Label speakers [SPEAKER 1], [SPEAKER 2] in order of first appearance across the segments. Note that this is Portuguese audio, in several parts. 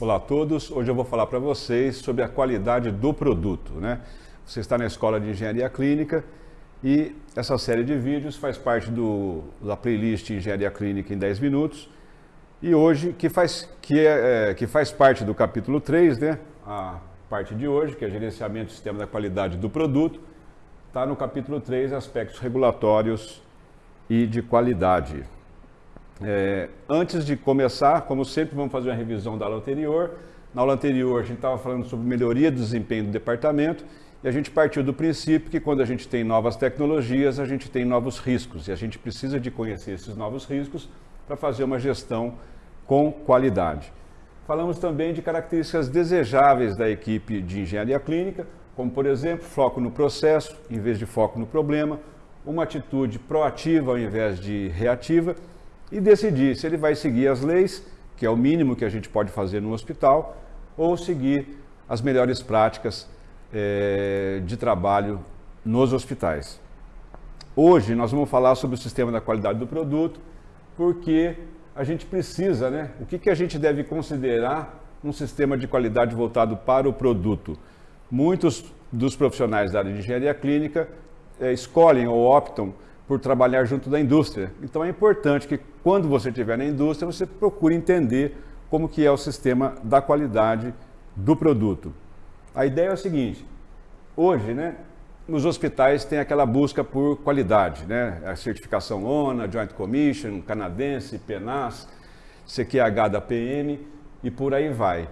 [SPEAKER 1] Olá a todos, hoje eu vou falar para vocês sobre a qualidade do produto. Né? Você está na Escola de Engenharia Clínica e essa série de vídeos faz parte do, da playlist Engenharia Clínica em 10 minutos e hoje, que faz, que é, é, que faz parte do capítulo 3, né? a parte de hoje, que é gerenciamento do sistema da qualidade do produto, está no capítulo 3, aspectos regulatórios e de qualidade. É, antes de começar, como sempre, vamos fazer uma revisão da aula anterior. Na aula anterior, a gente estava falando sobre melhoria do desempenho do departamento e a gente partiu do princípio que quando a gente tem novas tecnologias, a gente tem novos riscos e a gente precisa de conhecer esses novos riscos para fazer uma gestão com qualidade. Falamos também de características desejáveis da equipe de engenharia clínica, como, por exemplo, foco no processo em vez de foco no problema, uma atitude proativa ao invés de reativa e decidir se ele vai seguir as leis, que é o mínimo que a gente pode fazer no hospital, ou seguir as melhores práticas é, de trabalho nos hospitais. Hoje nós vamos falar sobre o sistema da qualidade do produto, porque a gente precisa, né? O que, que a gente deve considerar num sistema de qualidade voltado para o produto? Muitos dos profissionais da área de engenharia clínica é, escolhem ou optam por trabalhar junto da indústria. Então é importante que quando você estiver na indústria, você procure entender como que é o sistema da qualidade do produto. A ideia é o seguinte, hoje, né, nos hospitais tem aquela busca por qualidade, né? A certificação ONA, Joint Commission, canadense, PENAS, CQH da PM e por aí vai.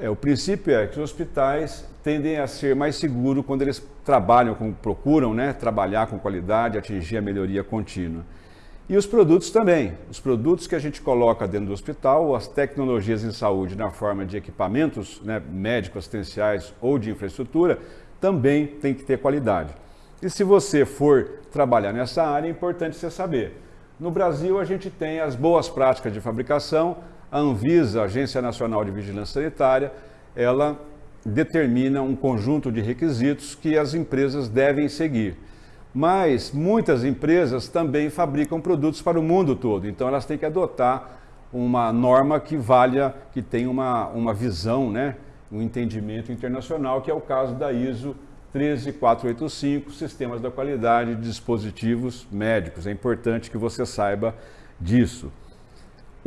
[SPEAKER 1] É, o princípio é que os hospitais tendem a ser mais seguros quando eles trabalham, com, procuram né, trabalhar com qualidade, atingir a melhoria contínua. E os produtos também. Os produtos que a gente coloca dentro do hospital, as tecnologias em saúde na forma de equipamentos né, médicos, assistenciais ou de infraestrutura, também tem que ter qualidade. E se você for trabalhar nessa área, é importante você saber. No Brasil, a gente tem as boas práticas de fabricação, a Anvisa, Agência Nacional de Vigilância Sanitária, ela determina um conjunto de requisitos que as empresas devem seguir. Mas muitas empresas também fabricam produtos para o mundo todo, então elas têm que adotar uma norma que valha, que tenha uma, uma visão, né, um entendimento internacional, que é o caso da ISO 13485, Sistemas da Qualidade de Dispositivos Médicos. É importante que você saiba disso.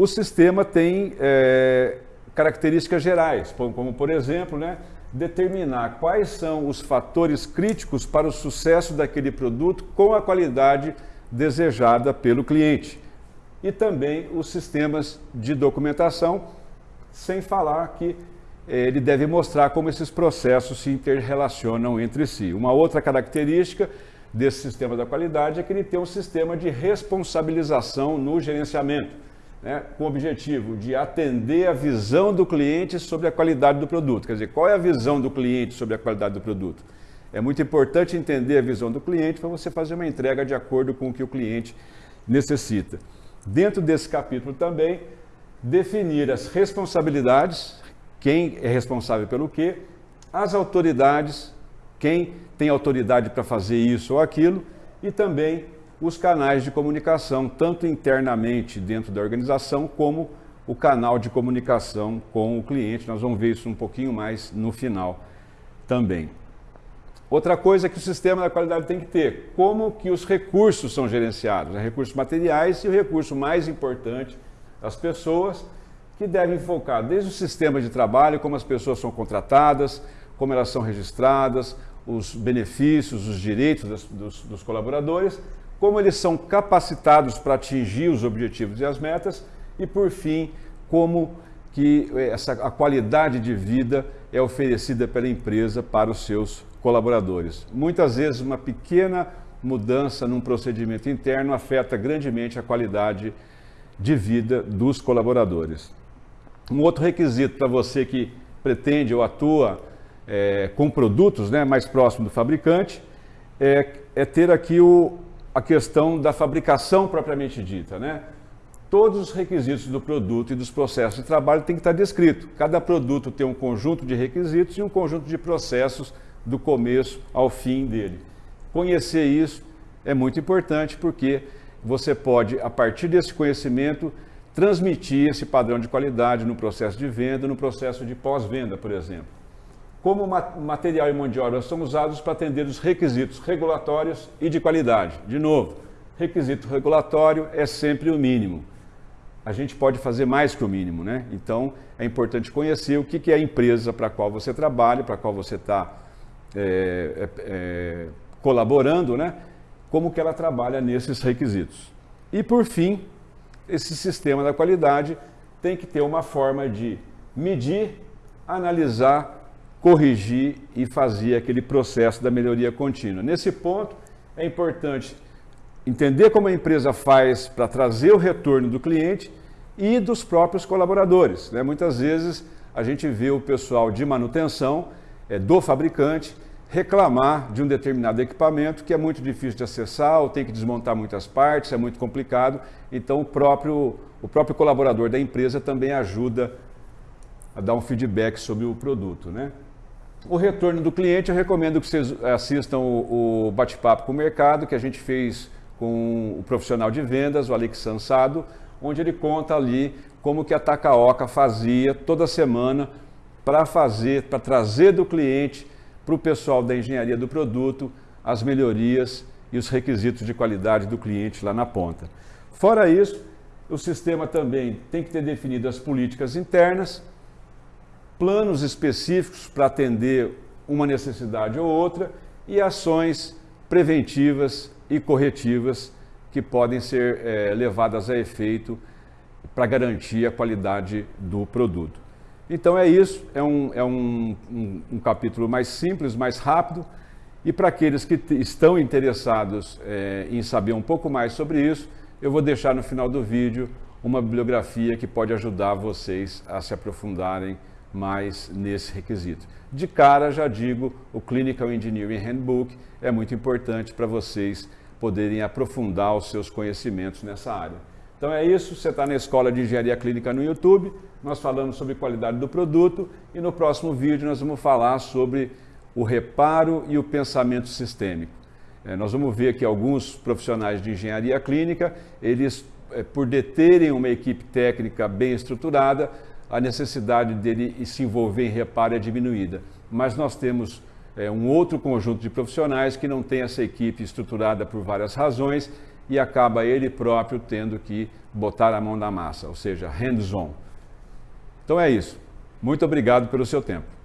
[SPEAKER 1] O sistema tem é, características gerais, como, por exemplo, né, determinar quais são os fatores críticos para o sucesso daquele produto com a qualidade desejada pelo cliente. E também os sistemas de documentação, sem falar que é, ele deve mostrar como esses processos se interrelacionam entre si. Uma outra característica desse sistema da qualidade é que ele tem um sistema de responsabilização no gerenciamento né, com o objetivo de atender a visão do cliente sobre a qualidade do produto. Quer dizer, qual é a visão do cliente sobre a qualidade do produto? É muito importante entender a visão do cliente para você fazer uma entrega de acordo com o que o cliente necessita. Dentro desse capítulo também, definir as responsabilidades, quem é responsável pelo quê, as autoridades, quem tem autoridade para fazer isso ou aquilo, e também os canais de comunicação, tanto internamente dentro da organização, como o canal de comunicação com o cliente. Nós vamos ver isso um pouquinho mais no final também. Outra coisa que o sistema da qualidade tem que ter, como que os recursos são gerenciados, né? recursos materiais e o recurso mais importante, as pessoas, que devem focar desde o sistema de trabalho, como as pessoas são contratadas, como elas são registradas, os benefícios, os direitos dos, dos, colaboradores, como eles são capacitados para atingir os objetivos e as metas e, por fim, como que essa, a qualidade de vida é oferecida pela empresa para os seus colaboradores. Muitas vezes uma pequena mudança num procedimento interno afeta grandemente a qualidade de vida dos colaboradores. Um outro requisito para você que pretende ou atua é, com produtos né, mais próximo do fabricante é, é ter aqui o, a questão da fabricação propriamente dita, né? Todos os requisitos do produto e dos processos de trabalho tem que estar descrito. Cada produto tem um conjunto de requisitos e um conjunto de processos do começo ao fim dele. Conhecer isso é muito importante porque você pode, a partir desse conhecimento, transmitir esse padrão de qualidade no processo de venda, no processo de pós-venda, por exemplo. Como material e mão de obra são usados para atender os requisitos regulatórios e de qualidade. De novo, requisito regulatório é sempre o mínimo. A gente pode fazer mais que o mínimo, né? Então é importante conhecer o que é a empresa para a qual você trabalha, para a qual você está é, é, é, colaborando, né? Como que ela trabalha nesses requisitos. E por fim, esse sistema da qualidade tem que ter uma forma de medir, analisar, corrigir e fazer aquele processo da melhoria contínua. Nesse ponto, é importante entender como a empresa faz para trazer o retorno do cliente e dos próprios colaboradores. Né? Muitas vezes a gente vê o pessoal de manutenção é, do fabricante reclamar de um determinado equipamento que é muito difícil de acessar ou tem que desmontar muitas partes, é muito complicado. Então o próprio, o próprio colaborador da empresa também ajuda a dar um feedback sobre o produto. Né? O retorno do cliente, eu recomendo que vocês assistam o, o bate-papo com o mercado que a gente fez com o profissional de vendas, o Alex Sansado, onde ele conta ali como que a Takaoka fazia toda semana para fazer, para trazer do cliente para o pessoal da engenharia do produto as melhorias e os requisitos de qualidade do cliente lá na ponta. Fora isso, o sistema também tem que ter definido as políticas internas, planos específicos para atender uma necessidade ou outra e ações preventivas e corretivas que podem ser é, levadas a efeito para garantir a qualidade do produto. Então é isso, é um, é um, um, um capítulo mais simples, mais rápido, e para aqueles que estão interessados é, em saber um pouco mais sobre isso, eu vou deixar no final do vídeo uma bibliografia que pode ajudar vocês a se aprofundarem mais nesse requisito. De cara, já digo, o Clinical Engineering Handbook é muito importante para vocês poderem aprofundar os seus conhecimentos nessa área. Então é isso, você está na Escola de Engenharia Clínica no YouTube, nós falamos sobre qualidade do produto e no próximo vídeo nós vamos falar sobre o reparo e o pensamento sistêmico. É, nós vamos ver que alguns profissionais de engenharia clínica, eles, é, por deterem uma equipe técnica bem estruturada, a necessidade dele se envolver em reparo é diminuída. Mas nós temos é, um outro conjunto de profissionais que não tem essa equipe estruturada por várias razões e acaba ele próprio tendo que botar a mão na massa, ou seja, hands-on. Então é isso. Muito obrigado pelo seu tempo.